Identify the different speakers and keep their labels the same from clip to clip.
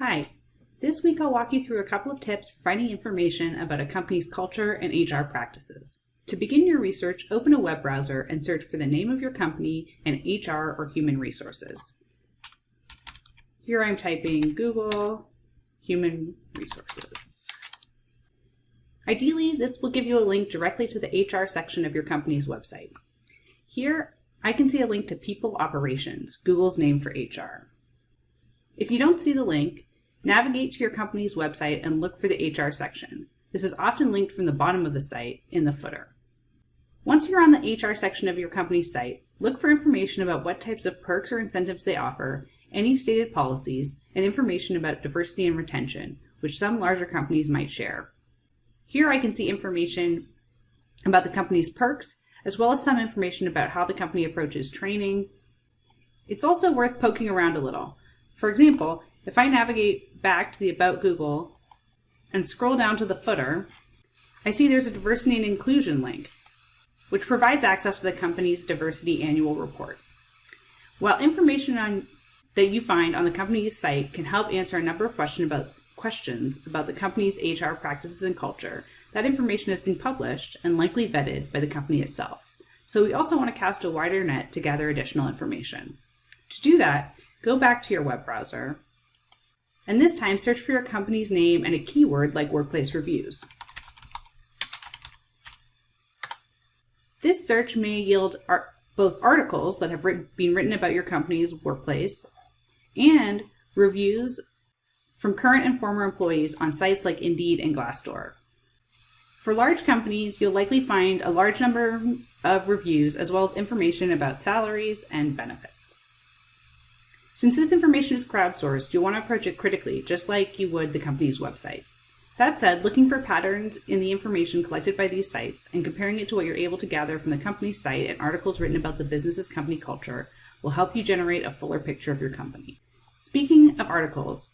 Speaker 1: Hi, this week I'll walk you through a couple of tips for finding information about a company's culture and HR practices. To begin your research, open a web browser and search for the name of your company and HR or human resources. Here I'm typing Google Human Resources. Ideally, this will give you a link directly to the HR section of your company's website. Here, I can see a link to People Operations, Google's name for HR. If you don't see the link, navigate to your company's website and look for the HR section. This is often linked from the bottom of the site in the footer. Once you're on the HR section of your company's site, look for information about what types of perks or incentives they offer, any stated policies, and information about diversity and retention, which some larger companies might share. Here I can see information about the company's perks, as well as some information about how the company approaches training. It's also worth poking around a little. For example, if I navigate back to the About Google and scroll down to the footer, I see there's a diversity and inclusion link, which provides access to the company's diversity annual report. While information on, that you find on the company's site can help answer a number of questions about, questions about the company's HR practices and culture, that information has been published and likely vetted by the company itself. So we also want to cast a wider net to gather additional information. To do that, go back to your web browser, and this time search for your company's name and a keyword like workplace reviews. This search may yield art both articles that have written, been written about your company's workplace and reviews from current and former employees on sites like Indeed and Glassdoor. For large companies, you'll likely find a large number of reviews as well as information about salaries and benefits. Since this information is crowdsourced, you'll want to approach it critically, just like you would the company's website. That said, looking for patterns in the information collected by these sites and comparing it to what you're able to gather from the company's site and articles written about the business's company culture will help you generate a fuller picture of your company. Speaking of articles,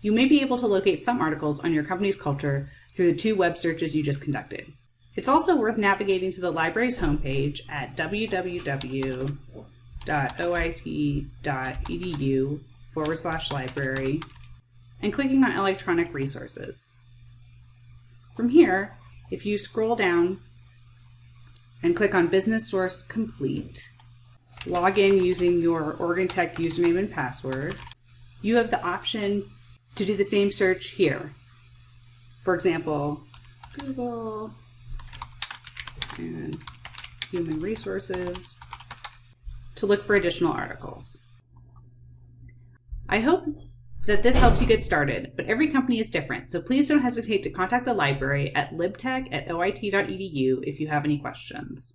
Speaker 1: you may be able to locate some articles on your company's culture through the two web searches you just conducted. It's also worth navigating to the library's homepage at www www.oit.edu forward slash library and clicking on electronic resources. From here, if you scroll down and click on Business Source Complete, log in using your Oregon Tech username and password, you have the option to do the same search here. For example, Google and human resources to look for additional articles. I hope that this helps you get started, but every company is different, so please don't hesitate to contact the library at libtech at oit.edu if you have any questions.